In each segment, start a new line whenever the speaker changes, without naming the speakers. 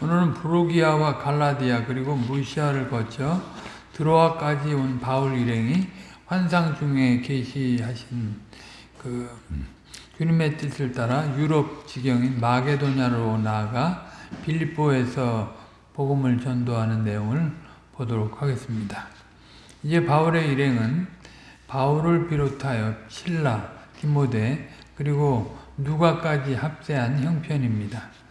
오늘은 브로기아와 갈라디아 그리고 무시아를 거쳐 드로아까지 온 바울 일행이 환상 중에 계시하신 그 주님의 뜻을 따라 유럽 지경인 마게도냐로 나아가 빌립보에서 복음을 전도하는 내용을 보도록 하겠습니다. 이제 바울의 일행은 바울을 비롯하여 신라, 디모데 그리고 누가까지 합세한 형편입니다.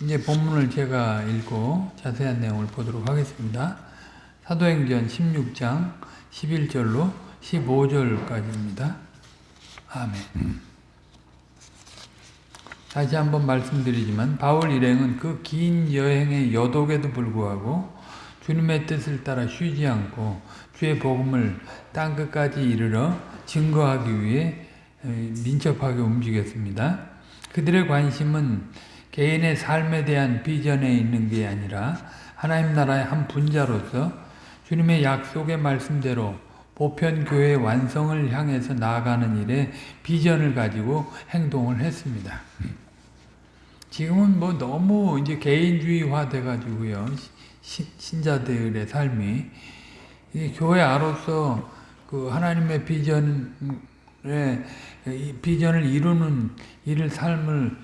이제 본문을 제가 읽고 자세한 내용을 보도록 하겠습니다. 사도행전 16장 11절로 15절까지입니다. 아멘. 다시 한번 말씀드리지만 바울 일행은 그 긴 여행의 여독에도 불구하고 주님의 뜻을 따라 쉬지 않고 주의 복음을 땅끝까지 이르러 증거하기 위해 민첩하게 움직였습니다. 그들의 관심은 개인의 삶에 대한 비전에 있는 게 아니라 하나님 나라의 한 분자로서 주님의 약속의 말씀대로 보편교회 완성을 향해서 나아가는 일에 비전을 가지고 행동을 했습니다. 지금은 뭐 너무 이제 개인주의화 돼가지고요. 신자들의 삶이 교회 아로서 그 하나님의 비전 에 비전을 이루는 일을 삶을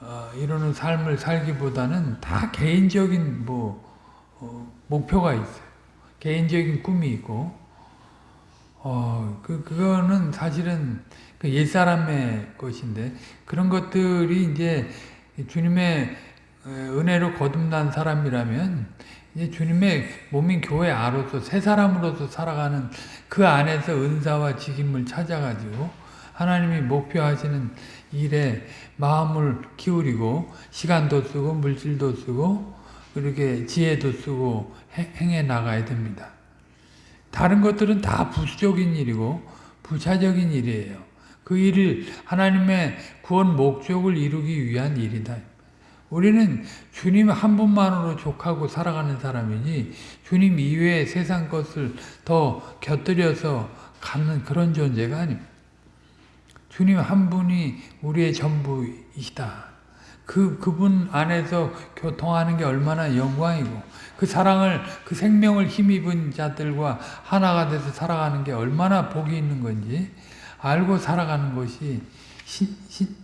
어, 이루는 삶을 살기보다는 다 개인적인 뭐 어, 목표가 있어요. 개인적인 꿈이 있고 어, 그 그거는 사실은 그 옛 사람의 것인데 그런 것들이 이제 주님의 은혜로 거듭난 사람이라면 이제 주님의 몸인 교회 아로서 새 사람으로서 살아가는 그 안에서 은사와 직임을 찾아가지고 하나님이 목표하시는 일에 마음을 기울이고 시간도 쓰고 물질도 쓰고 그렇게 지혜도 쓰고 행해 나가야 됩니다. 다른 것들은 다 부수적인 일이고 부차적인 일이에요. 그 일을 하나님의 구원 목적을 이루기 위한 일이다. 우리는 주님 한 분만으로 족하고 살아가는 사람이지 주님 이외의 세상 것을 더 곁들여서 갖는 그런 존재가 아닙니다. 주님 한 분이 우리의 전부이시다. 그, 그분 안에서 교통하는 게 얼마나 영광이고, 그 사랑을, 그 생명을 힘입은 자들과 하나가 돼서 살아가는 게 얼마나 복이 있는 건지 알고 살아가는 것이 신, 신,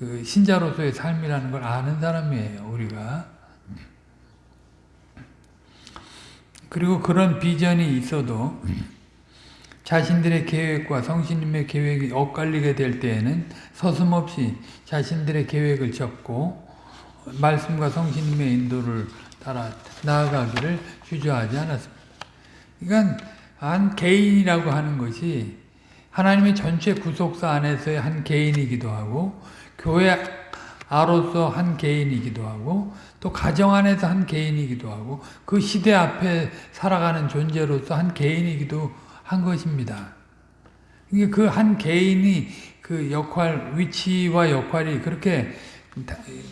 그 신자로서의 삶이라는 걸 아는 사람이에요, 우리가. 그리고 그런 비전이 있어도 자신들의 계획과 성신님의 계획이 엇갈리게 될 때에는 서슴없이 자신들의 계획을 접고 말씀과 성신님의 인도를 따라 나아가기를 주저하지 않았습니다. 그러니까 한 개인이라고 하는 것이 하나님의 전체 구속사 안에서의 한 개인이기도 하고 교회 아로서 한 개인이기도 하고 또 가정 안에서 한 개인이기도 하고 그 시대 앞에 살아가는 존재로서 한 개인이기도 한 것입니다. 그한 개인이 그 역할, 위치와 역할이 그렇게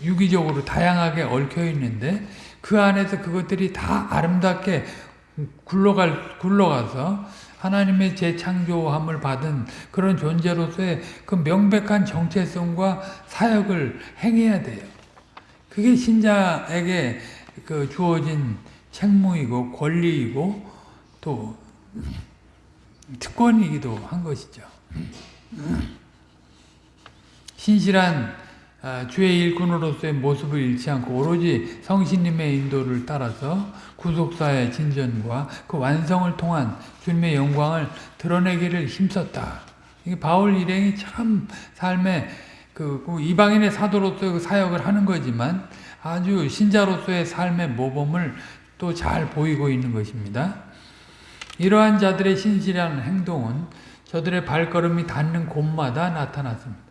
유기적으로 다양하게 얽혀 있는데 그 안에서 그것들이 다 아름답게 굴러갈, 굴러가서 하나님의 재창조함을 받은 그런 존재로서의 그 명백한 정체성과 사역을 행해야 돼요. 그게 신자에게 그 주어진 책무이고 권리이고 또 특권이기도 한 것이죠. 신실한 아, 주의 일꾼으로서의 모습을 잃지 않고 오로지 성신님의 인도를 따라서 구속사의 진전과 그 완성을 통한 주님의 영광을 드러내기를 힘썼다. 바울 일행이 참 삶에 그 이방인의 사도로서의 그 사역을 하는 거지만 아주 신자로서의 삶의 모범을 또 잘 보이고 있는 것입니다. 이러한 자들의 신실한 행동은 저들의 발걸음이 닿는 곳마다 나타났습니다.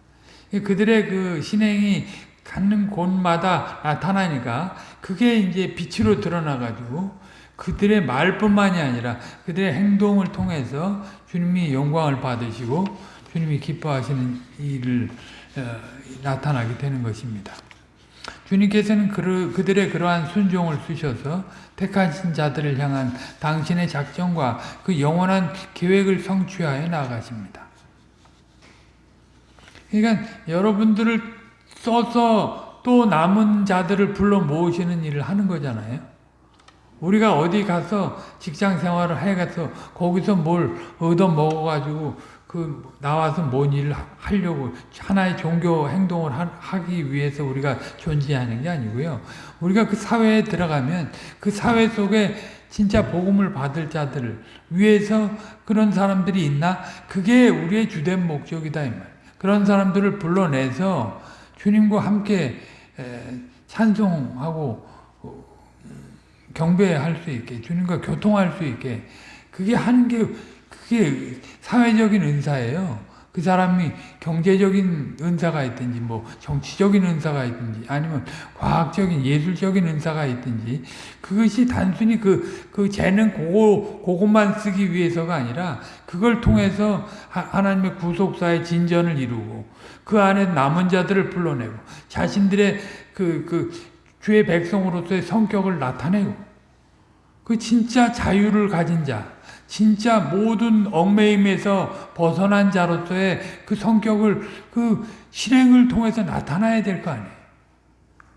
그들의 그 신행이 갖는 곳마다 나타나니까 그게 이제 빛으로 드러나가지고 그들의 말뿐만이 아니라 그들의 행동을 통해서 주님이 영광을 받으시고 주님이 기뻐하시는 일을 어, 나타나게 되는 것입니다. 주님께서는 그들의 그러한 순종을 쓰셔서 택하신 자들을 향한 당신의 작정과 그 영원한 계획을 성취하여 나가십니다. 그러니까 여러분들을 써서 또 남은 자들을 불러 모으시는 일을 하는 거잖아요. 우리가 어디 가서 직장 생활을 해 가서 거기서 뭘 얻어 먹어가지고 그 나와서 뭔 일을 하려고 하나의 종교 행동을 하기 위해서 우리가 존재하는 게 아니고요. 우리가 그 사회에 들어가면 그 사회 속에 진짜 복음을 받을 자들을 위해서 그런 사람들이 있나? 그게 우리의 주된 목적이다 이 말. 그런 사람들을 불러내서 주님과 함께 찬송하고 어, 경배할 수 있게 주님과 교통할 수 있게 그게 하는 게 그게 사회적인 은사예요. 그 사람이 경제적인 은사가 있든지 뭐 정치적인 은사가 있든지 아니면 과학적인 예술적인 은사가 있든지 그것이 단순히 그, 그 재능 그거, 그것만 쓰기 위해서가 아니라 그걸 통해서 하나님의 구속사의 진전을 이루고 그 안에 남은 자들을 불러내고 자신들의 그, 그 주의 백성으로서의 성격을 나타내고 그 진짜 자유를 가진 자 진짜 모든 얽매임에서 벗어난 자로서의 그 성격을 그 실행을 통해서 나타나야 될 거 아니에요.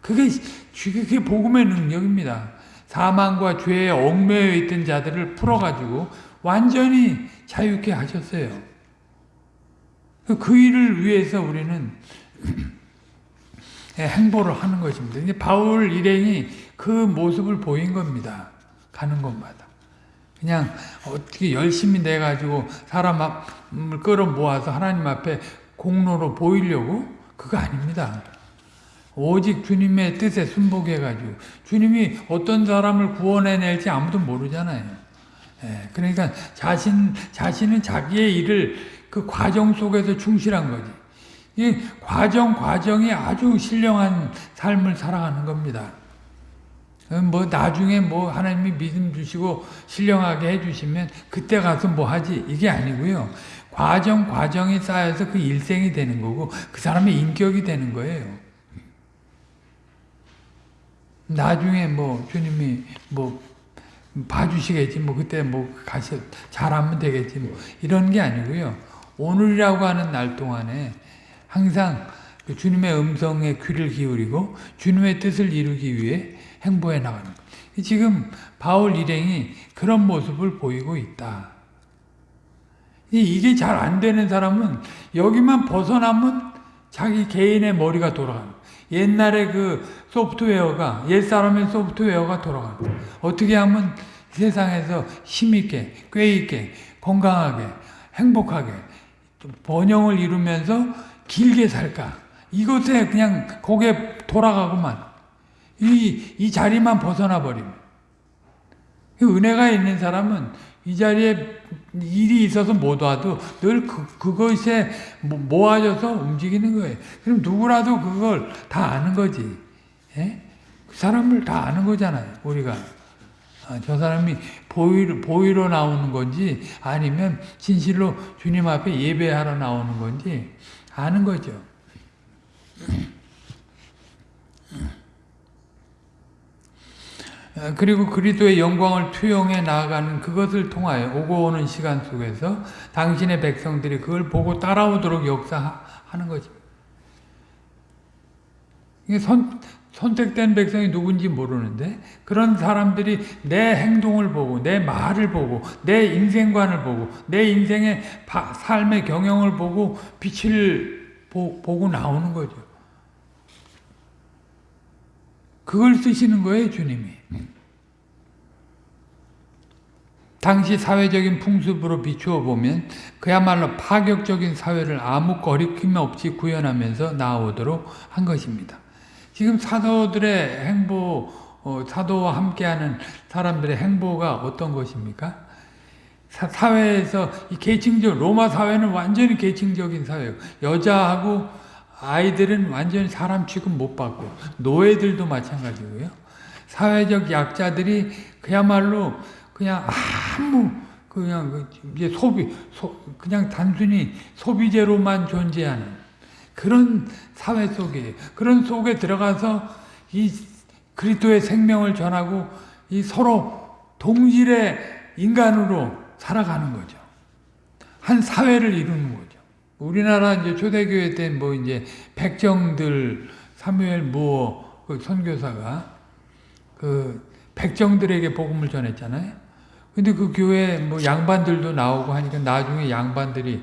그게 그게 복음의 능력입니다. 사망과 죄에 얽매여 있던 자들을 풀어가지고 완전히 자유케 하셨어요. 그 일을 위해서 우리는 행보를 하는 것입니다. 바울 일행이 그 모습을 보인 겁니다. 가는 곳마다. 그냥 어떻게 열심히 내가지고 사람을 끌어 모아서 하나님 앞에 공로로 보이려고? 그거 아닙니다. 오직 주님의 뜻에 순복해가지고 주님이 어떤 사람을 구원해낼지 아무도 모르잖아요. 예, 그러니까 자신, 자신은 자기의 일을 그 과정 속에서 충실한 거지. 이 과정, 과정이 아주 신령한 삶을 살아가는 겁니다. 뭐 나중에 뭐 하나님이 믿음 주시고 신령하게 해주시면 그때 가서 뭐 하지 이게 아니고요. 과정 과정이 쌓여서 그 일생이 되는 거고 그 사람의 인격이 되는 거예요. 나중에 뭐 주님이 뭐 봐주시겠지 뭐 그때 뭐 가서 잘하면 되겠지 뭐 이런 게 아니고요. 오늘이라고 하는 날 동안에 항상 그 주님의 음성에 귀를 기울이고 주님의 뜻을 이루기 위해 행보해 나가는 것. 지금 바울 일행이 그런 모습을 보이고 있다. 이게 잘 안 되는 사람은 여기만 벗어나면 자기 개인의 머리가 돌아가는 옛날에 그 소프트웨어가 옛사람의 소프트웨어가 돌아가는 어떻게 하면 세상에서 힘있게 꾀있게 건강하게 행복하게 번영을 이루면서 길게 살까 이것에 그냥 고개 돌아가고만 이, 이 자리만 벗어나 버리면. 은혜가 있는 사람은 이 자리에 일이 있어서 못 와도 늘 그, 그것에 모아져서 움직이는 거예요. 그럼 누구라도 그걸 다 아는 거지. 예? 그 사람을 다 아는 거잖아요, 우리가. 아, 저 사람이 보이로, 보이로 나오는 건지 아니면 진실로 주님 앞에 예배하러 나오는 건지 아는 거죠. 그리고 그리스도의 영광을 투영해 나아가는 그것을 통하여 오고 오는 시간 속에서 당신의 백성들이 그걸 보고 따라오도록 역사하는. 이게 선, 선택된 백성이 누군지 모르는데 그런 사람들이 내 행동을 보고 내 말을 보고 내 인생관을 보고 내 인생의 바, 삶의 경영을 보고 빛을 보, 보고 나오는 거죠. 그걸 쓰시는 거예요, 주님이. 당시 사회적인 풍습으로 비추어 보면 그야말로 파격적인 사회를 아무 거리낌 없이 구현하면서 나오도록 한 것입니다. 지금 사도들의 행보, 어, 사도와 함께하는 사람들의 행보가 어떤 것입니까? 사, 회에서 계층적 로마 사회는 완전히 계층적인 사회예요. 여자하고 아이들은 완전히 사람 취급 못 받고 노예들도 마찬가지고요. 사회적 약자들이 그야말로 그냥 아무 그냥 그 이제 소비 소, 그냥 단순히 소비재로만 존재하는 그런 사회 속에 그런 속에 들어가서 이 그리스도의 생명을 전하고 이 서로 동질의 인간으로 살아가는 거죠. 한 사회를 이루는 거죠. 우리나라 이제 초대교회 때 뭐 이제 백정들 사무엘 무어 그 선교사가 그 백정들에게 복음을 전했잖아요. 근데 그 교회 뭐 양반들도 나오고 하니까 나중에 양반들이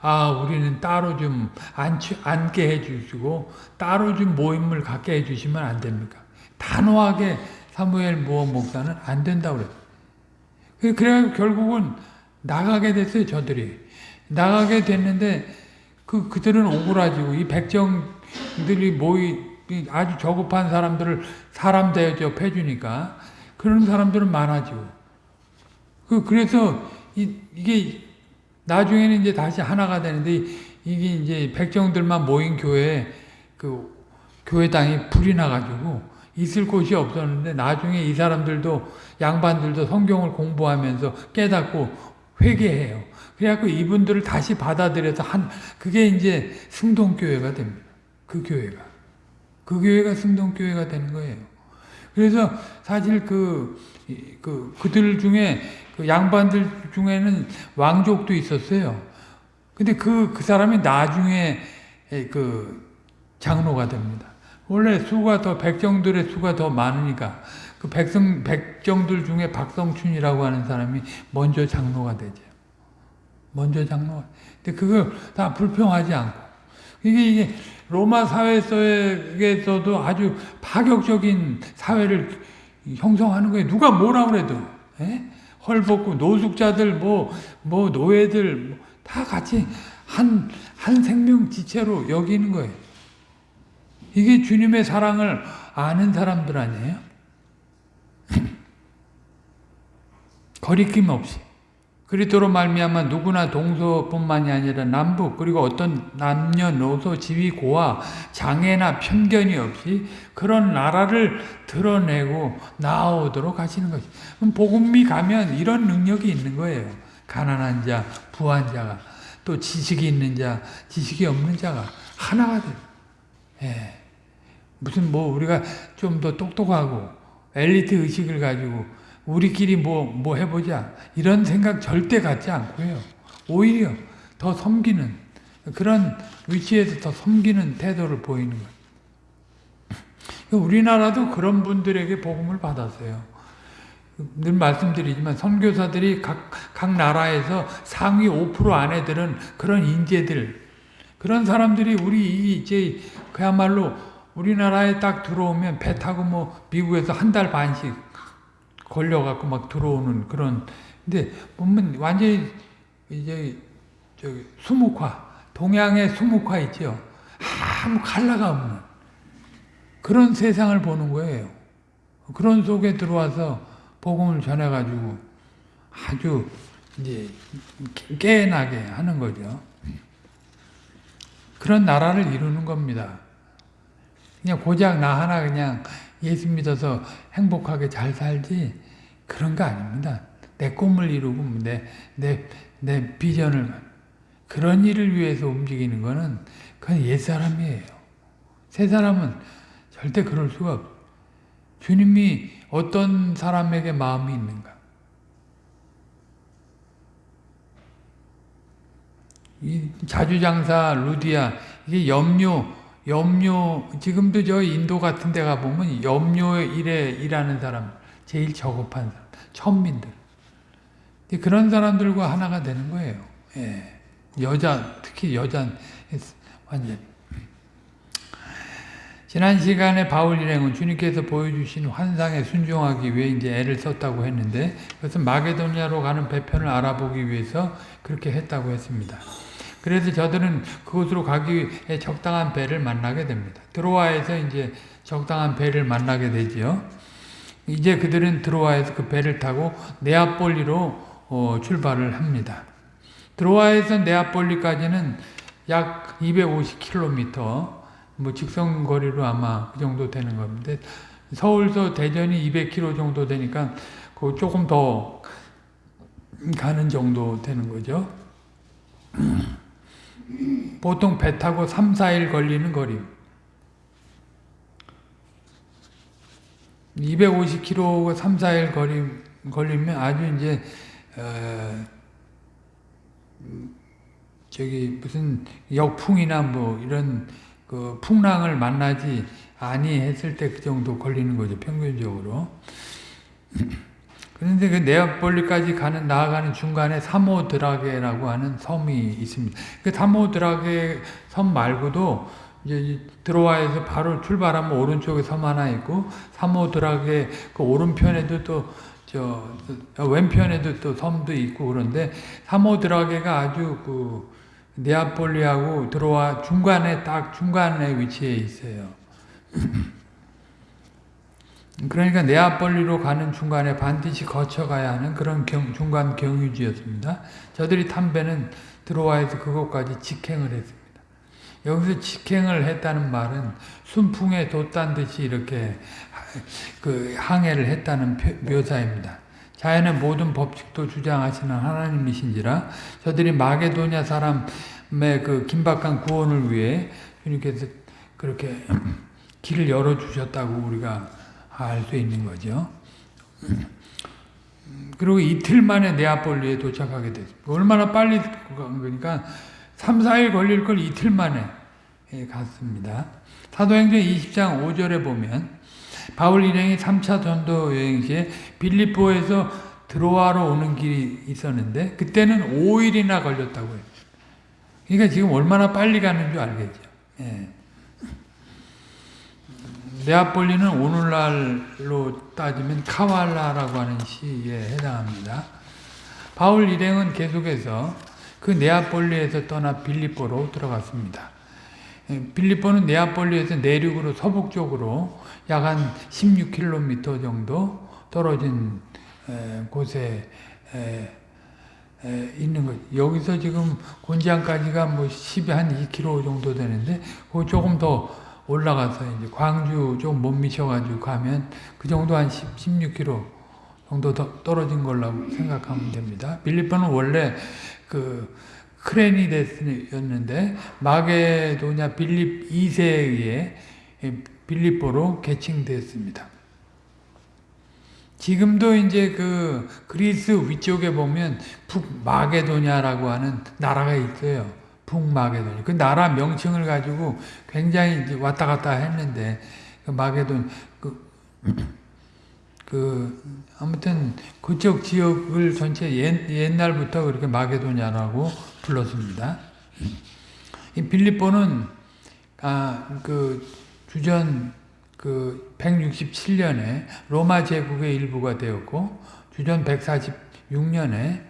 아 우리는 따로 좀 앉, 앉게 해주시고 따로 좀 모임을 갖게 해주시면 안 됩니까? 단호하게 사무엘 무어 목사는 안 된다고 그랬어요. 그래 결국은 나가게 됐어요 저들이 나가게 됐는데 그 그들은 오그라지고 이 백정들이 모이 아주 저급한 사람들을 사람 대접 해주니까 그런 사람들은 많아지고 그 그래서 이, 이게 나중에는 이제 다시 하나가 되는데 이게 이제 백정들만 모인 교회 그 교회당이 불이 나가지고 있을 곳이 없었는데 나중에 이 사람들도 양반들도 성경을 공부하면서 깨닫고 회개해요. 그래갖고 이분들을 다시 받아들여서 한 그게 이제 승동교회가 됩니다. 그 교회가 그 교회가 승동교회가 되는 거예요. 그래서 사실 그, 그 그들 중에 그 양반들 중에는 왕족도 있었어요. 근데 그, 그 사람이 나중에 그 장로가 됩니다. 원래 수가 더, 백정들의 수가 더 많으니까 그 백성, 백정들 중에 박성춘이라고 하는 사람이 먼저 장로가 되죠. 먼저 장로가. 근데 그걸 다 불평하지 않고. 이게, 이게 로마 사회 속에서도 아주 파격적인 사회를 형성하는 거예요. 누가 뭐라 그래도. 에? 헐벗고 노숙자들 뭐, 뭐 노예들 뭐 다 같이 한, 한 생명 지체로 여기는 거예요. 이게 주님의 사랑을 아는 사람들 아니에요? 거리낌 없이. 그리스도로 말미암아 누구나 동서뿐만이 아니라 남북 그리고 어떤 남녀노소 지위 고하 장애나 편견이 없이 그런 나라를 드러내고 나오도록 하시는 것이. 복음이 가면 이런 능력이 있는 거예요. 가난한 자, 부한 자가 또 지식이 있는 자, 지식이 없는 자가 하나가 돼. 예. 무슨 뭐 우리가 좀 더 똑똑하고 엘리트 의식을 가지고 우리끼리 뭐, 뭐 해보자. 이런 생각 절대 갖지 않고요. 오히려 더 섬기는, 그런 위치에서 더 섬기는 태도를 보이는 거예요. 우리나라도 그런 분들에게 복음을 받았어요. 늘 말씀드리지만 선교사들이 각, 각 나라에서 상위 5% 안에 드는 그런 인재들, 그런 사람들이 우리 이제 그야말로 우리나라에 딱 들어오면 배 타고 뭐 미국에서 한 달 반씩 걸려갖고 막 들어오는 그런 근데 보면 완전히 이제 저기 수묵화 동양의 수묵화 있죠. 아무 칼라가 없는 그런 세상을 보는 거예요. 그런 속에 들어와서 복음을 전해가지고 아주 이제 깨나게 하는 거죠. 그런 나라를 이루는 겁니다. 그냥 고작 나 하나 그냥 예수 믿어서 행복하게 잘 살지 그런 거 아닙니다. 내 꿈을 이루고 내, 내, 내 비전을 그런 일을 위해서 움직이는 거는 그건 옛사람이에요. 새 사람은 절대 그럴 수가 없어요. 주님이 어떤 사람에게 마음이 있는가? 이 자주장사 루디아 이게 염료 염료 지금도 저 인도 같은 데 가보면 염료 일에 일하는 사람 제일 저급한 사람 천민들 그런 사람들과 하나가 되는 거예요 예. 여자 특히 여자 완전 지난 시간에 바울 일행은 주님께서 보여주신 환상에 순종하기 위해 이제 애를 썼다고 했는데 그것은 마게도니아로 가는 배편을 알아보기 위해서 그렇게 했다고 했습니다. 그래서 저들은 그곳으로 가기 위해 적당한 배를 만나게 됩니다. 드로아에서 이제 적당한 배를 만나게 되지요. 이제 그들은 드로아에서 그 배를 타고 네아폴리로 어, 출발을 합니다. 드로아에서 네아폴리까지는 약 250km, 뭐 직선 거리로 아마 그 정도 되는 겁니다. 서울서 대전이 200km 정도 되니까 그 조금 더 가는 정도 되는 거죠. 보통 배 타고 3, 4일 걸리는 거리. 250km 3, 4일 거리, 걸리면 아주 이제, 어, 저기 무슨 역풍이나 뭐 이런 그 풍랑을 만나지 아니 했을 때 그 정도 걸리는 거죠 평균적으로. 그런데 그 네아폴리까지 가는 나아가는 중간에 사모드라게라고 하는 섬이 있습니다. 그 사모드라게 섬 말고도 이제 들어와에서 바로 출발하면 오른쪽에 섬 하나 있고 사모드라게 그 오른편에도 또 저 왼편에도 또 섬도 있고 그런데 사모드라게가 아주 그 네아폴리하고 들어와 중간에 딱 중간에 위치해 있어요. 그러니까 네아폴리로 가는 중간에 반드시 거쳐가야 하는 그런 경, 중간 경유지였습니다. 저들이 탄 배는 들어와에서 그곳까지 직행을 했습니다. 여기서 직행을 했다는 말은 순풍에 돛단 듯이 이렇게 그 항해를 했다는 묘사입니다. 자연의 모든 법칙도 주장하시는 하나님이신지라 저들이 마게도냐 사람의 그 긴박한 구원을 위해 주님께서 그렇게 길을 열어주셨다고 우리가 알 수 있는 거죠. 그리고 이틀 만에 네아폴리에 도착하게 됐습니다. 얼마나 빨리 간 거니까 3, 4일 걸릴 걸 이틀 만에 갔습니다. 사도행전 20장 5절에 보면 바울 일행이 3차 전도 여행 시에 빌립보에서 드로아로 오는 길이 있었는데 그때는 5일이나 걸렸다고 해요. 그러니까 지금 얼마나 빨리 가는 줄 알겠죠. 예. 네아폴리는 오늘날로 따지면 카왈라라고 하는 시에 해당합니다. 바울 일행은 계속해서 그 네아폴리에서 떠나 빌립보로 들어갔습니다. 예, 빌립보는 네아폴리에서 내륙으로 서북쪽으로 약 한 16km 정도 떨어진 곳에 있는 것. 여기서 지금 곤지암까지가 뭐 10, 한 2km 정도 되는데, 그 조금 더 올라가서 이제 광주 좀 못 미쳐가지고 가면 그 정도 한 10, 16km 정도 더 떨어진 걸로 생각하면 됩니다. 빌립보는 원래 그 크레니데스였는데 마게도냐 빌립 2세에 의해 빌립보로 개칭됐습니다. 지금도 이제 그 그리스 위쪽에 보면 북마게도냐라고 하는 나라가 있어요. 북마게도냐. 그 나라 명칭을 가지고 굉장히 이제 왔다 갔다 했는데 그 마게돈 그, 그 아무튼 그쪽 지역을 전체 옛, 옛날부터 그렇게 마게도냐라고 불렀습니다. 이 빌립보는 아 그 주전 그 167년에 로마 제국의 일부가 되었고 주전 146년에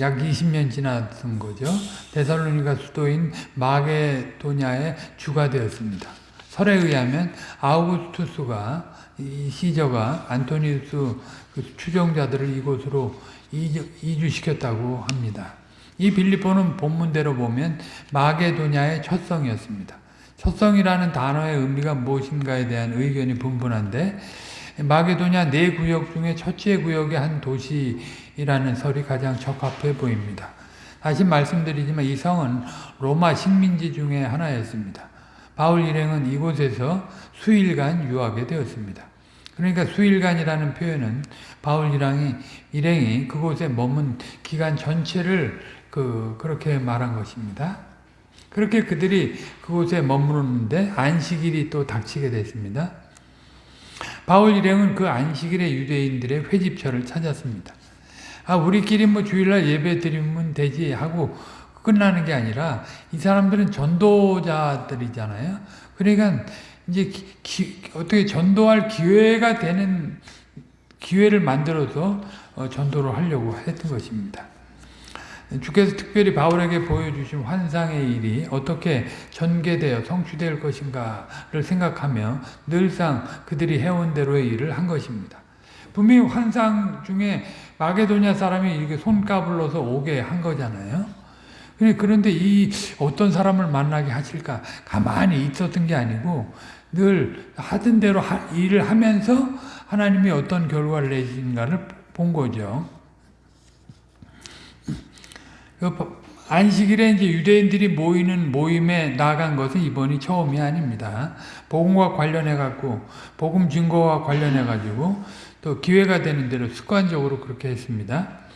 약 20년 지났던 거죠. 데살로니가 수도인 마게도냐의 주가 되었습니다. 설에 의하면 아우구스투스가 이 시저가 안토니우스 그 추종자들을 이곳으로 이주, 시켰다고 합니다. 이 빌립보는 본문대로 보면 마게도냐의 첫 성이었습니다. 첫 성이라는 단어의 의미가 무엇인가에 대한 의견이 분분한데 마게도냐 네 구역 중에 첫째 구역의 한 도시라는 설이 가장 적합해 보입니다. 다시 말씀드리지만 이 성은 로마 식민지 중에 하나였습니다. 바울 일행은 이곳에서 수일간 유하게 되었습니다. 그러니까 수일간이라는 표현은 바울 일행이, 일행이 그곳에 머문 기간 전체를 그, 그렇게 말한 것입니다. 그렇게 그들이 그곳에 머무르는데 안식일이 또 닥치게 됐습니다. 바울 일행은 그 안식일에 유대인들의 회집처를 찾았습니다. 아, 우리끼리 뭐 주일날 예배 드리면 되지 하고 끝나는 게 아니라 이 사람들은 전도자들이잖아요. 그러니까 이제 기, 어떻게 전도할 기회가 되는 기회를 만들어서 어, 전도를 하려고 했던 것입니다. 주께서 특별히 바울에게 보여주신 환상의 일이 어떻게 전개되어 성취될 것인가를 생각하며 늘상 그들이 해온 대로의 일을 한 것입니다. 분명히 환상 중에 마게도냐 사람이 이렇게 손까불러서 오게 한 거잖아요. 그런데 이 어떤 사람을 만나게 하실까 가만히 있었던 게 아니고 늘 하던 대로 일을 하면서 하나님이 어떤 결과를 내신가를 본 거죠. 그 안식일에 이제 유대인들이 모이는 모임에 나간 것은 이번이 처음이 아닙니다. 복음과 관련해 갖고 복음 증거와 관련해 가지고 또 기회가 되는 대로 습관적으로 그렇게 했습니다.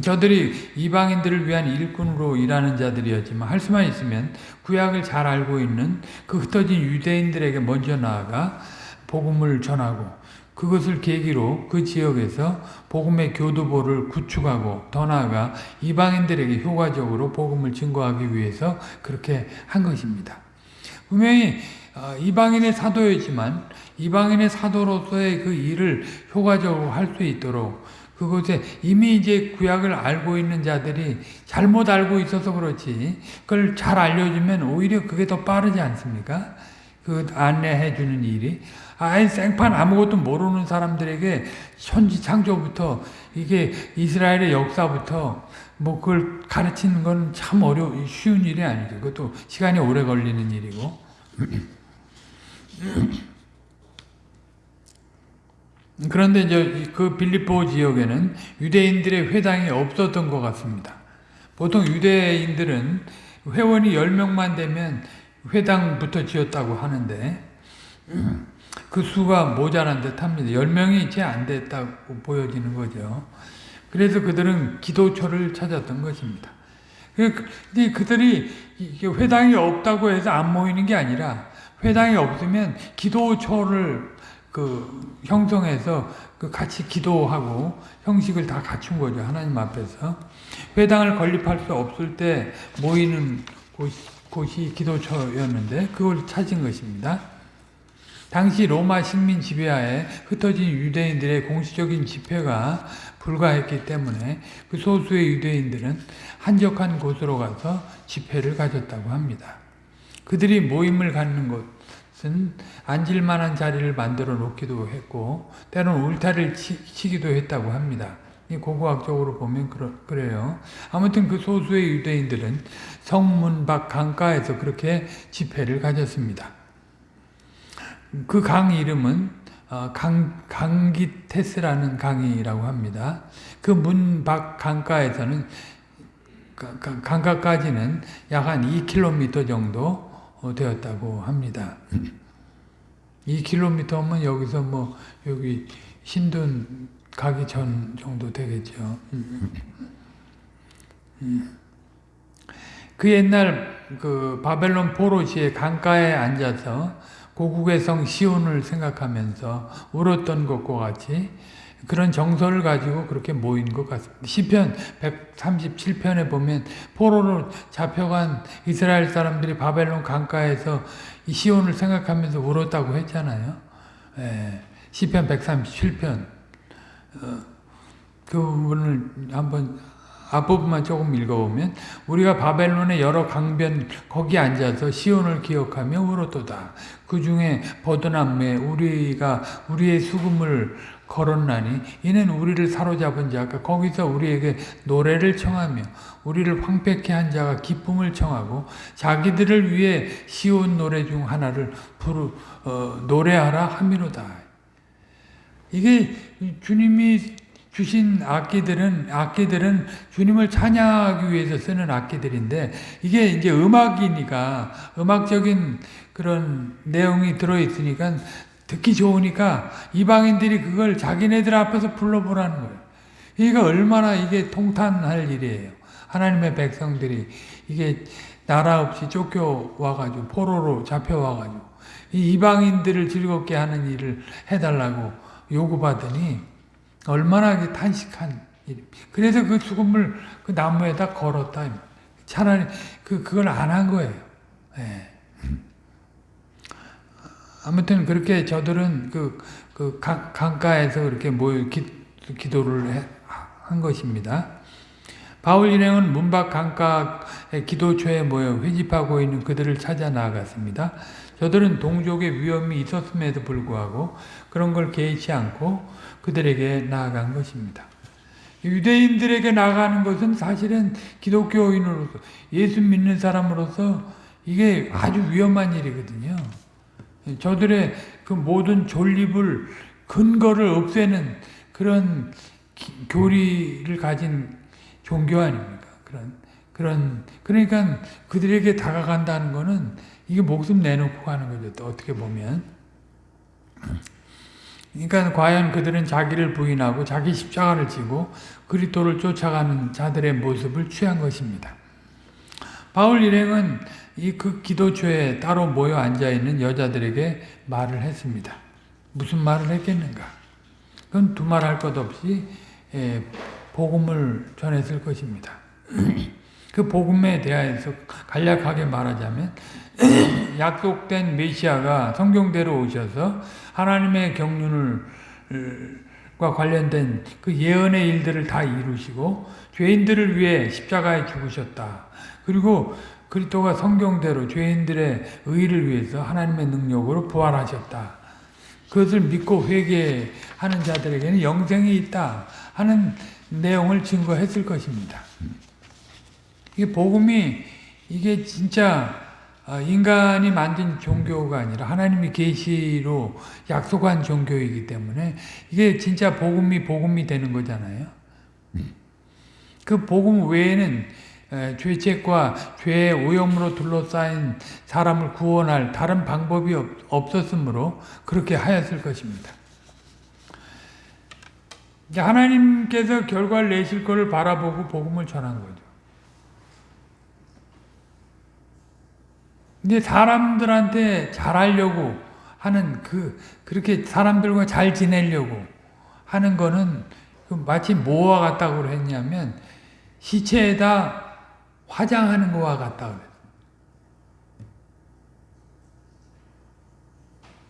저들이 이방인들을 위한 일꾼으로 일하는 자들이었지만 할 수만 있으면 구약을 잘 알고 있는 그 흩어진 유대인들에게 먼저 나아가 복음을 전하고 그것을 계기로 그 지역에서 복음의 교두보를 구축하고 더 나아가 이방인들에게 효과적으로 복음을 증거하기 위해서 그렇게 한 것입니다. 분명히 어, 이방인의 사도였지만 이방인의 사도로서의 그 일을 효과적으로 할 수 있도록 그곳에 이미 이제 구약을 알고 있는 자들이 잘못 알고 있어서 그렇지 그걸 잘 알려주면 오히려 그게 더 빠르지 않습니까? 그 안내해 주는 일이 아예 생판 아무것도 모르는 사람들에게 천지 창조부터 이게 이스라엘의 역사부터 뭐 그걸 가르치는 건 참 어려 쉬운 일이 아니죠. 그것도 시간이 오래 걸리는 일이고. 그런데 이제 그 빌립보 지역에는 유대인들의 회당이 없었던 것 같습니다. 보통 유대인들은 회원이 10명만 되면 회당부터 지었다고 하는데 그 수가 모자란 듯 합니다. 10명이 채 안 됐다고 보여지는 거죠. 그래서 그들은 기도처를 찾았던 것입니다. 근데 그들이 회당이 없다고 해서 안 모이는 게 아니라 회당이 없으면 기도처를 그 형성해서 그 같이 기도하고 형식을 다 갖춘 거죠. 하나님 앞에서. 회당을 건립할 수 없을 때 모이는 곳이, 곳이 기도처였는데 그걸 찾은 것입니다. 당시 로마 식민 지배하에 흩어진 유대인들의 공식적인 집회가 불가했기 때문에 그 소수의 유대인들은 한적한 곳으로 가서 집회를 가졌다고 합니다. 그들이 모임을 갖는 곳은 앉을 만한 자리를 만들어 놓기도 했고 때로는 울타리를 치, 기도 했다고 합니다. 고고학적으로 보면 그러, 요 아무튼 그 소수의 유대인들은 성문 밖 강가에서 그렇게 집회를 가졌습니다. 그 강 이름은 어, 강, 강기테스라는 강이라고 합니다. 그 문 밖 강가에서는 강가까지는 약 한 2km 정도 어, 되었다고 합니다. 2km면 여기서 뭐 여기 신돈 가기 전 정도 되겠죠. 그 옛날 그 바벨론 포로시의 강가에 앉아서 고국의 성 시온을 생각하면서 울었던 것과 같이 그런 정서를 가지고 그렇게 모인 것 같습니다. 시편 137편에 보면 포로로 잡혀간 이스라엘 사람들이 바벨론 강가에서 이 시온을 생각하면서 울었다고 했잖아요. 예, 시편 137편 어, 그 부분을 한번 앞부분만 조금 읽어보면 우리가 바벨론의 여러 강변 거기 앉아서 시온을 기억하며 울었도다. 그 중에 버드남에 우리가 우리의 수금을 걸었나니 이는 우리를 사로잡은 자가 거기서 우리에게 노래를 청하며 우리를 황폐케 한 자가 기쁨을 청하고 자기들을 위해 시온 노래 중 하나를 부르 어, 노래하라 함이로다. 이게 주님이 주신 악기들은 악기들은 주님을 찬양하기 위해서 쓰는 악기들인데 이게 이제 음악이니까 음악적인 그런 내용이 들어 있으니까 듣기 좋으니까 이방인들이 그걸 자기네들 앞에서 불러보라는 거예요. 이게 얼마나 이게 통탄할 일이에요. 하나님의 백성들이 이게 나라 없이 쫓겨와가지고 포로로 잡혀와가지고 이 이방인들을 즐겁게 하는 일을 해달라고 요구받으니 얼마나 탄식한 일. 그래서 그 죽음을 그 나무에다 걸었다. 차라리 그 그걸 안 한 거예요. 네. 아무튼 그렇게 저들은 그, 그 강, 강가에서 그렇게 모여 기, 기도를 해, 한 것입니다. 바울 일행은 문밖 강가의 기도초에 모여 회집하고 있는 그들을 찾아 나아갔습니다. 저들은 동족의 위험이 있었음에도 불구하고 그런 걸 개의치 않고 그들에게 나아간 것입니다. 유대인들에게 나가는 것은 사실은 기독교인으로서 예수 믿는 사람으로서 이게 아주 위험한 일이거든요. 저들의 그 모든 존립을 근거를 없애는 그런 기, 교리를 가진 종교 아닙니까? 그런 그런 그러니까 그들에게 다가간다는 것은 이게 목숨 내놓고 가는 거죠. 또 어떻게 보면 그러니까 과연 그들은 자기를 부인하고 자기 십자가를 지고 그리스도를 쫓아가는 자들의 모습을 취한 것입니다. 바울 일행은 이 그 기도초에 따로 모여 앉아 있는 여자들에게 말을 했습니다. 무슨 말을 했겠는가? 그건 두말할 것 없이 예, 복음을 전했을 것입니다. 그 복음에 대하여서 간략하게 말하자면 약속된 메시아가 성경대로 오셔서 하나님의 경륜을 과 관련된 그 예언의 일들을 다 이루시고 죄인들을 위해 십자가에 죽으셨다. 그리고 그리스도가 성경대로 죄인들의 의를 위해서 하나님의 능력으로 부활하셨다. 그것을 믿고 회개하는 자들에게는 영생이 있다 하는 내용을 증거했을 것입니다. 이게 복음이 이게 진짜 인간이 만든 종교가 아니라 하나님이 계시로 약속한 종교이기 때문에 이게 진짜 복음이 복음이 되는 거잖아요. 그 복음 외에는 죄책과 죄의 오염으로 둘러싸인 사람을 구원할 다른 방법이 없었으므로 그렇게 하였을 것입니다. 하나님께서 결과를 내실 것을 바라보고 복음을 전한 거죠. 근데 사람들한테 잘하려고 하는 그 그렇게 사람들과 잘 지내려고 하는 거는 그 마치 뭐와 같다고 했냐면 시체에다 화장하는 거와 같다.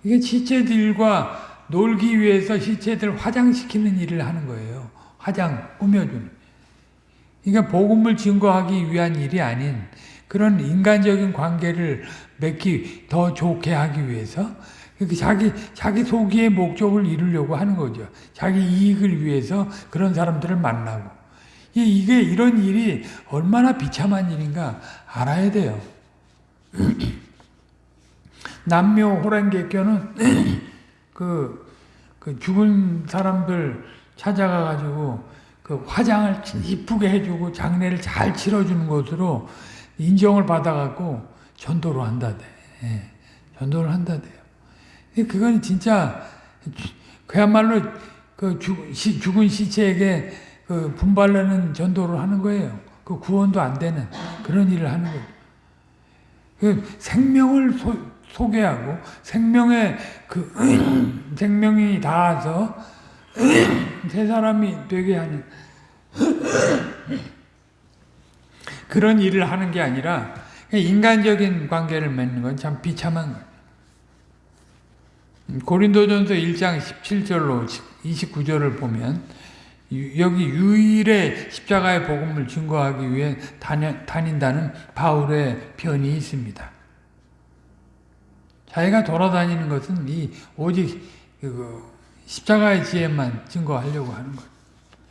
이게 시체들과 놀기 위해서 시체들 화장시키는 일을 하는 거예요. 화장, 꾸며주는. 그러니까 복음을 증거하기 위한 일이 아닌 그런 인간적인 관계를 맺기 더 좋게 하기 위해서 자기 자기 소기의 목적을 이루려고 하는 거죠. 자기 이익을 위해서 그런 사람들을 만나고 이게 이런 일이 얼마나 비참한 일인가 알아야 돼요. 남묘 호랑개교는 그, 그 죽은 사람들 찾아가 가지고 그 화장을 이쁘게 해주고 장례를 잘 치러주는 것으로 인정을 받아갖고 전도를 한다대. 예, 전도를 한다대요. 그건 진짜 그야말로 그 죽, 시, 죽은 시체에게 그 분발하는 전도를 하는 거예요. 그 구원도 안 되는 그런 일을 하는 거예요. 그 생명을 소, 소개하고 생명의 그 생명이 닿아서 새 사람이 되게 하는 그런 일을 하는 게 아니라 인간적인 관계를 맺는 건 참 비참한 거예요. 고린도전서 1장 17절로 29절을 보면 여기 유일의 십자가의 복음을 증거하기 위해 다닌다는 바울의 편이 있습니다. 자기가 돌아다니는 것은 이 오직 그 십자가의 지혜만 증거하려고 하는 것.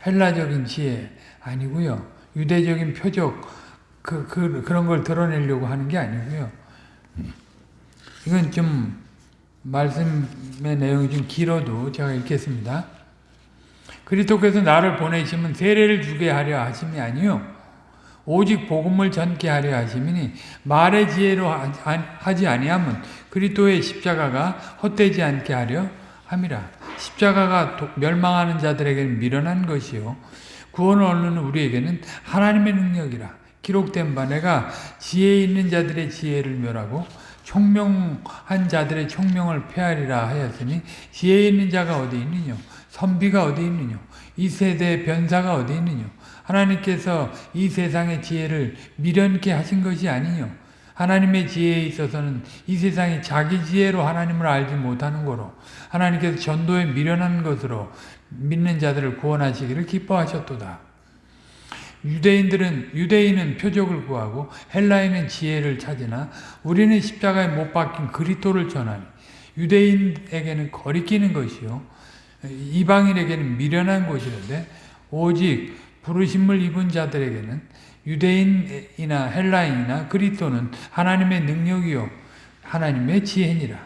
헬라적인 지혜 아니고요. 유대적인 표적 그, 그, 그런 걸 드러내려고 하는 게 아니고요. 이건 좀 말씀의 내용이 좀 길어도 제가 읽겠습니다. 그리스도께서 나를 보내시면 세례를 주게 하려 하심이 아니요 오직 복음을 전케 하려 하심이니 말의 지혜로 하지 아니하면 그리스도의 십자가가 헛되지 않게 하려 함이라. 십자가가 멸망하는 자들에게는 미련한 것이요 구원을 얻는 우리에게는 하나님의 능력이라. 기록된 바 내가 지혜 있는 자들의 지혜를 멸하고 총명한 자들의 총명을 폐하리라 하였으니 지혜 있는 자가 어디 있느냐 선비가 어디 있느냐? 이 세대의 변사가 어디 있느냐? 하나님께서 이 세상의 지혜를 미련케 하신 것이 아니뇨 하나님의 지혜에 있어서는 이 세상이 자기 지혜로 하나님을 알지 못하는 거로 하나님께서 전도에 미련한 것으로 믿는 자들을 구원하시기를 기뻐하셨도다. 유대인들은 유대인은 표적을 구하고 헬라인은 지혜를 찾으나 우리는 십자가에 못 박힌 그리스도를 전하니 유대인에게는 거리끼는 것이요 이방인에게는 미련한 것이는데 오직 부르심을 입은 자들에게는 유대인이나 헬라인이나 그리스도는 하나님의 능력이요 하나님의 지혜니라.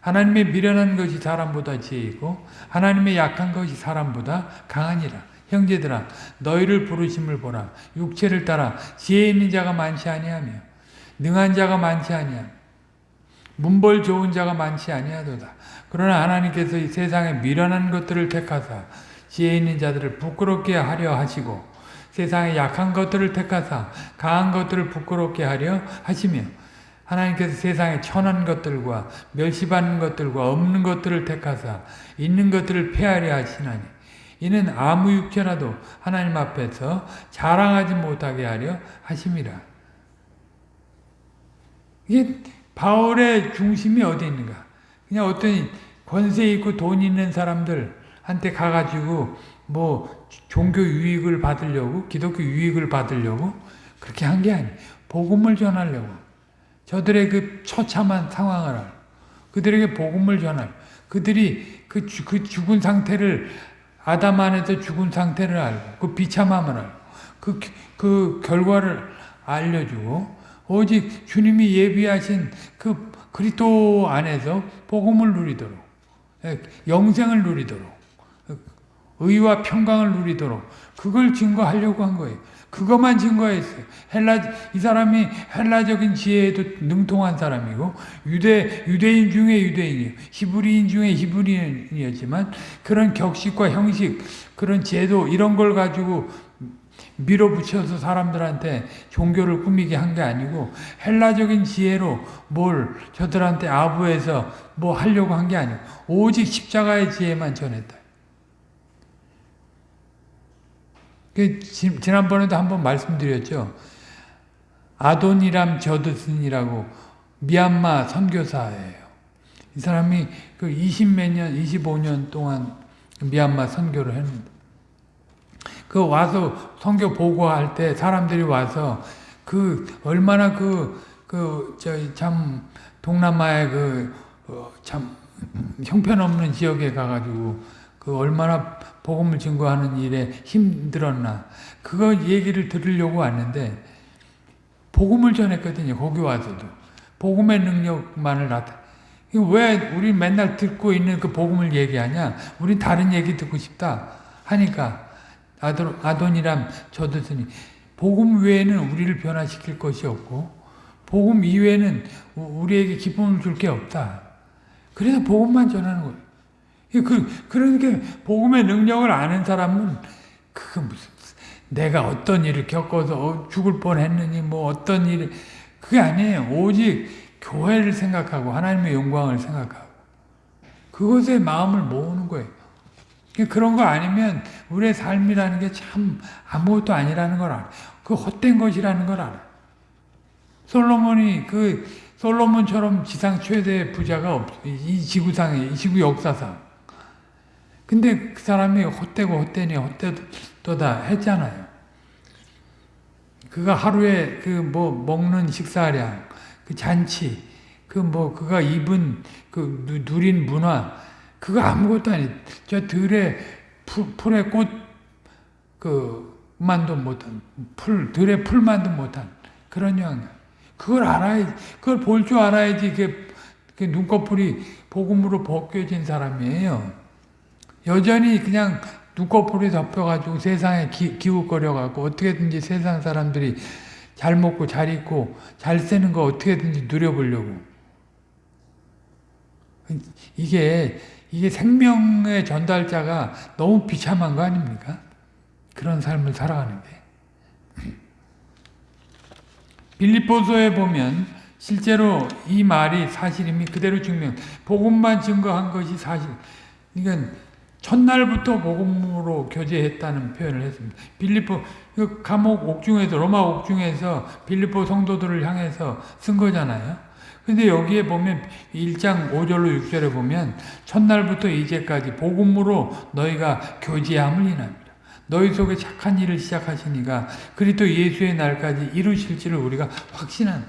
하나님의 미련한 것이 사람보다 지혜이고 하나님의 약한 것이 사람보다 강하니라. 형제들아 너희를 부르심을 보라 육체를 따라 지혜 있는 자가 많지 아니하며 능한 자가 많지 아니하며 문벌 좋은 자가 많지 아니하도다. 그러나 하나님께서 이 세상에 미련한 것들을 택하사 지혜 있는 자들을 부끄럽게 하려 하시고 세상에 약한 것들을 택하사 강한 것들을 부끄럽게 하려 하시며 하나님께서 세상에 천한 것들과 멸시받는 것들과 없는 것들을 택하사 있는 것들을 폐하려 하시나니 이는 아무 육체라도 하나님 앞에서 자랑하지 못하게 하려 하심이라. 이게 바울의 중심이 어디 있는가? 그냥 어떤 권세 있고 돈 있는 사람들한테 가가지고 뭐 종교 유익을 받으려고 기독교 유익을 받으려고 그렇게 한 게 아니에요. 복음을 전하려고. 저들의 그 처참한 상황을 그들에게 복음을 전하고 그들이 그, 주, 그 죽은 상태를 아담 안에서 죽은 상태를 알고 그 비참함을 알고 그, 그 결과를 알려주고 오직 주님이 예비하신 그 그리스도 안에서 복음을 누리도록 예, 영생을 누리도록 의와 평강을 누리도록 그걸 증거하려고 한 거예요. 그것만 증거했어요. 헬라 이 사람이 헬라적인 지혜에도 능통한 사람이고 유대 유대인 중에 유대인이에요. 히브리인 중에 히브리인이었지만 그런 격식과 형식, 그런 제도 이런 걸 가지고 밀어붙여서 사람들한테 종교를 꾸미게 한 게 아니고 헬라적인 지혜로 뭘 저들한테 아부해서 뭐 하려고 한 게 아니고 오직 십자가의 지혜만 전했다. 그 지난번에도 한번 말씀드렸죠. 아돈이람 저드슨이라고 미얀마 선교사예요. 이 사람이 그 20 몇 년, 25년 동안 미얀마 선교를 했는데 그 와서 선교 보고할 때 사람들이 와서 그 얼마나 그 그 저희 참 동남아의 그참 어, 형편없는 지역에 가가지고 그 얼마나 복음을 증거하는 일에 힘들었나 그거 얘기를 들으려고 왔는데 복음을 전했거든요. 거기 와서도 복음의 능력만을 나타. 왜 우리 맨날 듣고 있는 그 복음을 얘기하냐? 우린 다른 얘기 듣고 싶다 하니까 아돈, 아돈이람 저드으니 복음 외에는 우리를 변화시킬 것이 없고 복음 이외에는 우리에게 기쁨을 줄 게 없다. 그래서 복음만 전하는 거예요. 그, 그러니까 복음의 능력을 아는 사람은 그 무슨 내가 어떤 일을 겪어서 죽을 뻔했느니 뭐 어떤 일 그게 아니에요. 오직 교회를 생각하고 하나님의 영광을 생각하고 그것에 마음을 모으는 거예요. 그런 거 아니면 우리의 삶이라는 게 참 아무것도 아니라는 걸 알아. 그 헛된 것이라는 걸 알아. 솔로몬이 그 솔로몬처럼 지상 최대 부자가 없, 이 지구상에, 이 지구 역사상. 근데 그 사람이 헛되고 헛되니 헛되도다 했잖아요. 그가 하루에 그 뭐 먹는 식사량, 그 잔치, 그 뭐 그가 입은 그 누린 문화, 그거 아무것도 아니. 저 들에 풀, 풀에 꽃, 그, 만도 못한, 풀, 들에 풀만도 못한 그런 영 그걸 알아야지, 그걸 볼 줄 알아야지, 그, 그 눈꺼풀이 복음으로 벗겨진 사람이에요. 여전히 그냥 눈꺼풀이 덮여가지고 세상에 기, 기웃거려갖고 어떻게든지 세상 사람들이 잘 먹고 잘 입고 잘 쓰는 거 어떻게든지 누려보려고. 이게 이게 생명의 전달자가 너무 비참한 거 아닙니까? 그런 삶을 살아가는 게. 빌립보서에 보면 실제로 이 말이 사실임이 그대로 증명. 복음만 증거한 것이 사실. 그러니까 첫날부터 복음으로 교제했다는 표현을 했습니다. 빌립보 그 감옥 옥중에서 로마 옥중에서 빌립보 성도들을 향해서 쓴 거잖아요. 근데 여기에 보면 1장 5절로 6절에 보면 첫날부터 이제까지 복음으로 너희가 교제함을 인합니다. 너희 속에 착한 일을 시작하시니가 그리스도 예수의 날까지 이루실지를 우리가 확신한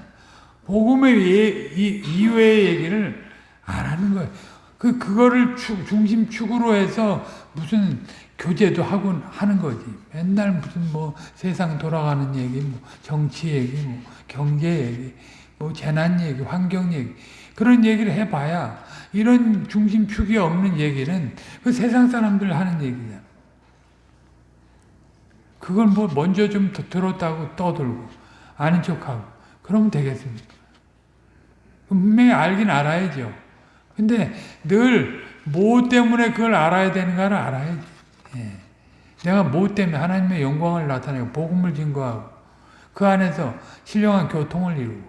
복음의 예, 이외의 얘기를 안 하는 거예요. 그 그거를 축, 중심 축으로 해서 무슨 교제도 하고 하는 거지. 맨날 무슨 뭐 세상 돌아가는 얘기, 뭐 정치 얘기, 뭐 경제 얘기. 뭐 재난 얘기, 환경 얘기 그런 얘기를 해봐야 이런 중심축이 없는 얘기는 그 세상 사람들 하는 얘기냐. 그걸 뭐 먼저 좀 들었다고 떠들고 아는 척하고 그러면 되겠습니까? 분명히 알긴 알아야죠. 근데 늘 뭐 때문에 그걸 알아야 되는가를 알아야지. 예. 내가 뭐 때문에 하나님의 영광을 나타내고 복음을 증거하고 그 안에서 신령한 교통을 이루고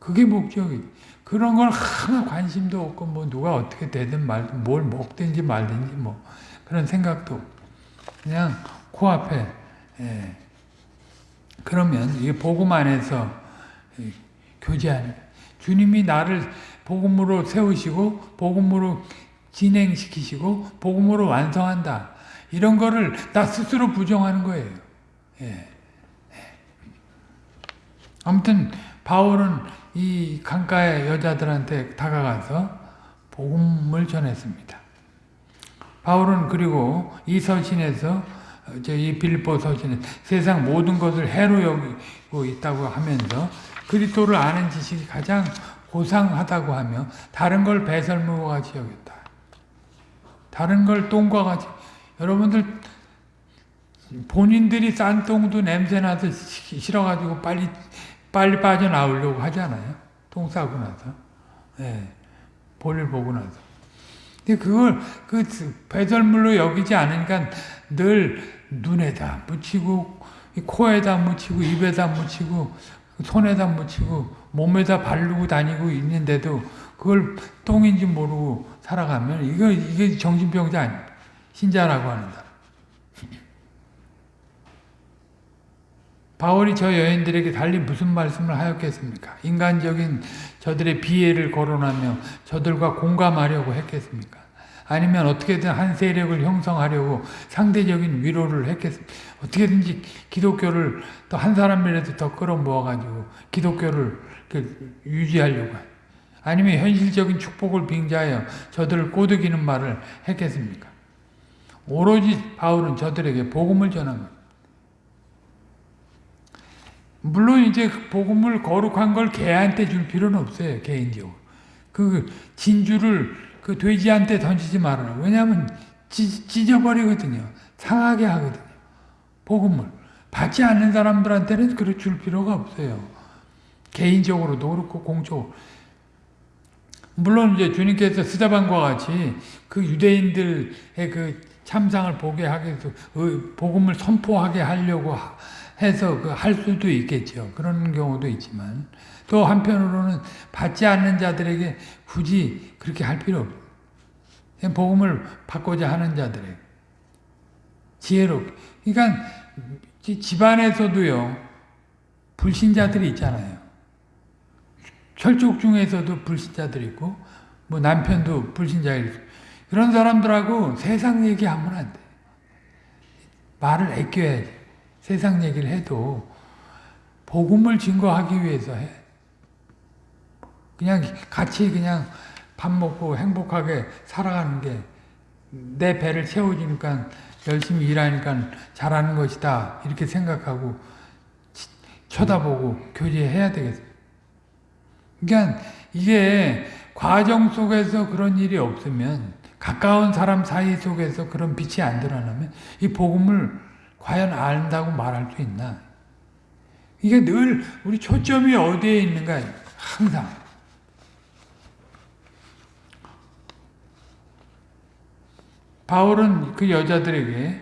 그게 목적이 그런 걸 하나 관심도 없고 뭐 누가 어떻게 되든 말든 뭘 먹든지 말든지 뭐 그런 생각도 그냥 코앞에 예. 그러면 이 복음 안에서 교제하는 주님이 나를 복음으로 세우시고 복음으로 진행시키시고 복음으로 완성한다. 이런 거를 나 스스로 부정하는 거예요. 예. 아무튼 바울은 이 강가의 여자들한테 다가가서 복음을 전했습니다. 바울은 그리고 이 서신에서 저이 빌보 서신에 세상 모든 것을 해로 여기고 있다고 하면서 그리스도를 아는 지식이 가장 고상하다고 하며 다른 걸 배설물과 같이 여겼다. 다른 걸 똥과 같이 여러분들 본인들이 싼 똥도 냄새나서 싫어가지고 빨리 빨리 빠져나오려고 하잖아요. 똥 싸고 나서. 네. 볼일 보고 나서. 근데 그걸 그 배설물로 여기지 않으니까 늘 눈에다 묻히고 코에다 묻히고 입에다 묻히고 손에다 묻히고 몸에다 바르고 다니고 있는데도 그걸 똥인지 모르고 살아가면 이거 이게 정신병자 아니야. 신자라고 하는 사람. 바울이 저 여인들에게 달리 무슨 말씀을 하였겠습니까? 인간적인 저들의 비애를 거론하며 저들과 공감하려고 했겠습니까? 아니면 어떻게든 한 세력을 형성하려고 상대적인 위로를 했겠습니까? 어떻게든지 기독교를 또 한 사람이라도 더 끌어모아가지고 기독교를 유지하려고 아니면 현실적인 축복을 빙자하여 저들을 꼬드기는 말을 했겠습니까? 오로지 바울은 저들에게 복음을 전한 것. 물론 이제 복음을 거룩한 걸 개한테 줄 필요는 없어요. 개인적으로. 그 진주를 그 돼지한테 던지지 말아라. 왜냐하면 찢, 찢어버리거든요. 상하게 하거든요. 복음을. 받지 않는 사람들한테는 그래 줄 필요가 없어요. 개인적으로도 그렇고 공적으로. 물론 이제 주님께서 스자반과 같이 그 유대인들의 그 참상을 보게 하기 위해서 복음을 선포하게 하려고 해서 그 할 수도 있겠죠. 그런 경우도 있지만 또 한편으로는 받지 않는 자들에게 굳이 그렇게 할 필요 없어요. 복음을 받고자 하는 자들에게 지혜롭게. 그러니까 집안에서도요 불신자들이 있잖아요. 혈족 중에서도 불신자들이 있고 뭐 남편도 불신자일 수 그런 사람들하고 세상 얘기하면 안 돼. 말을 아껴야지. 세상 얘기를 해도 복음을 증거하기 위해서 해. 그냥 같이 그냥 밥 먹고 행복하게 살아가는 게 내 배를 채워주니까 열심히 일하니까 잘하는 것이다 이렇게 생각하고 쳐다보고 교제해야 되겠어요. 그러니까 이게 과정 속에서 그런 일이 없으면 가까운 사람 사이 속에서 그런 빛이 안 드러나면 이 복음을 과연 안다고 말할 수 있나? 이게 늘 우리 초점이 어디에 있는가? 항상. 바울은 그 여자들에게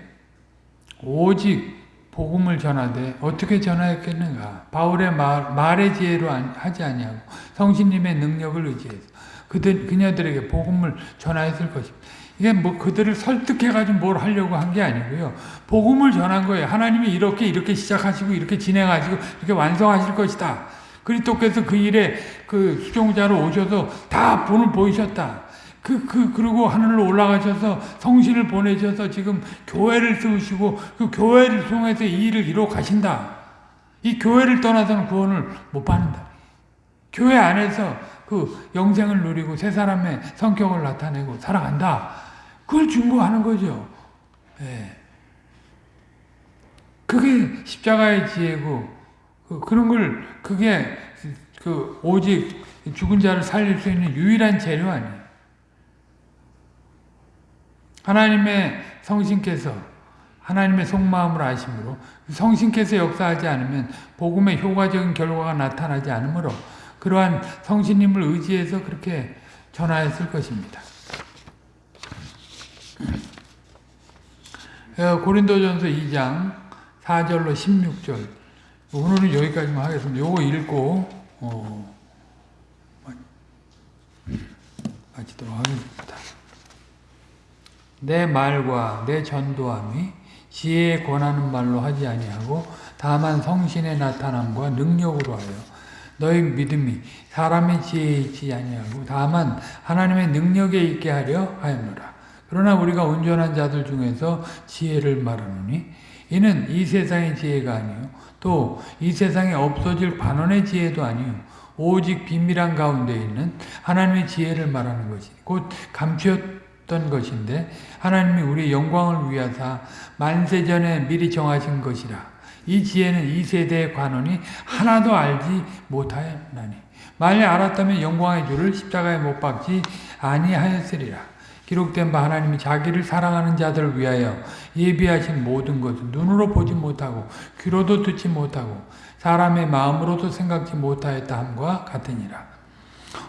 오직 복음을 전하되 어떻게 전하였겠는가? 바울의 말, 말의 지혜로 하지 아니하고 성신님의 능력을 의지해서 그들 그녀들에게 복음을 전하였을 것입니다. 이게 뭐 그들을 설득해가지고 뭘 하려고 한 게 아니고요. 복음을 전한 거예요. 하나님이 이렇게 이렇게 시작하시고 이렇게 진행하시고 이렇게 완성하실 것이다. 그리스도께서 그 일에 그 수종자로 오셔서 다 본을 보이셨다. 그, 그, 그리고 하늘로 올라가셔서 성신을 보내셔서 지금 교회를 세우시고 그 교회를 통해서 이 일을 이루어 가신다. 이 교회를 떠나서는 구원을 못 받는다. 교회 안에서 그 영생을 누리고 새 사람의 성격을 나타내고 살아간다. 그걸 증거하는 거죠. 예. 그게 십자가의 지혜고 그, 그런 걸 그게 그 오직 죽은 자를 살릴 수 있는 유일한 재료 아니에요. 하나님의 성신께서 하나님의 속마음을 아심으로 성신께서 역사하지 않으면 복음의 효과적인 결과가 나타나지 않으므로 그러한 성신님을 의지해서 그렇게 전하였을 것입니다. 어, 고린도전서 2장 4절로 16절 오늘은 여기까지만 하겠습니다. 요거 읽고 어, 마치도록 하겠습니다. 내 말과 내 전도함이 지혜에 권하는 말로 하지 아니하고 다만 성신의 나타남과 능력으로 하여 너희 믿음이 사람의 지혜에 있지 아니하고 다만 하나님의 능력에 있게 하려 하였노라. 그러나 우리가 온전한 자들 중에서 지혜를 말하노니 이는 이 세상의 지혜가 아니요 또 이 세상에 없어질 반원의 지혜도 아니요 오직 비밀한 가운데 있는 하나님의 지혜를 말하는 것이 곧 감추었던 것인데 하나님이 우리 영광을 위하사 만세전에 미리 정하신 것이라. 이 지혜는 이 세대의 관원이 하나도 알지 못하였나니 만일 알았다면 영광의 주를 십자가에 못 박지 아니하였으리라 기록된 바 하나님이 자기를 사랑하는 자들을 위하여 예비하신 모든 것을 눈으로 보지 못하고 귀로도 듣지 못하고 사람의 마음으로도 생각지 못하였다 함과 같으니라.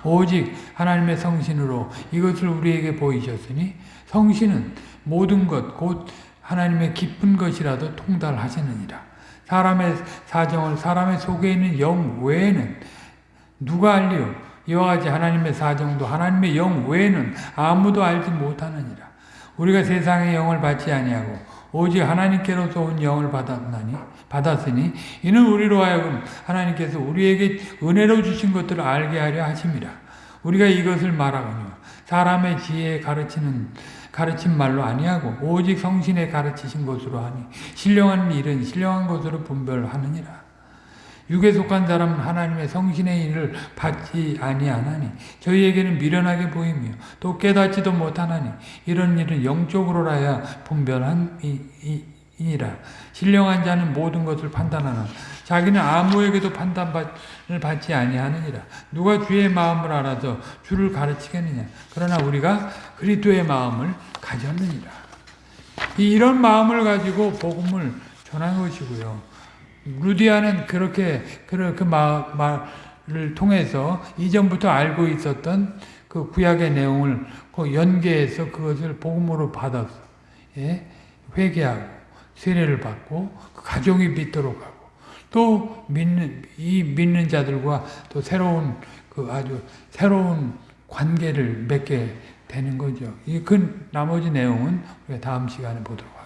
오직 하나님의 성신으로 이것을 우리에게 보이셨으니 성신은 모든 것 곧 하나님의 기쁜 것이라도 통달하시느니라. 사람의 사정을 사람의 속에 있는 영 외에는 누가 알리요? 이와 같이 하나님의 사정도 하나님의 영 외에는 아무도 알지 못하느니라. 우리가 세상의 영을 받지 아니하고 오직 하나님께로서 온 영을 받았나니 받았으니 이는 우리로 하여금 하나님께서 우리에게 은혜로 주신 것들을 알게 하려 하심이라. 우리가 이것을 말하거니 사람의 지혜에 가르치는 가르친 말로 아니하고 오직 성신에 가르치신 것으로 하니 신령한 일은 신령한 것으로 분별하느니라. 육에 속한 사람은 하나님의 성신의 일을 받지 아니하나니 저희에게는 미련하게 보이며 또 깨닫지도 못하나니 이런 일은 영적으로라야 분별함이니라. 신령한 자는 모든 것을 판단하나 자기는 아무에게도 판단을 받지 아니하느니라. 누가 주의 마음을 알아서 주를 가르치겠느냐? 그러나 우리가 그리스도의 마음을 가졌느니라. 이런 마음을 가지고 복음을 전한 것이고요 루디아는 그렇게 그 말을 통해서 이전부터 알고 있었던 그 구약의 내용을 그 연계해서 그것을 복음으로 받았어. 예? 회개하고 세례를 받고 그 가정이 믿도록 하고 또 믿는 이 믿는 자들과 또 새로운 그 아주 새로운 관계를 맺게 되는 거죠. 이 그 나머지 내용은 우리가 다음 시간에 보도록.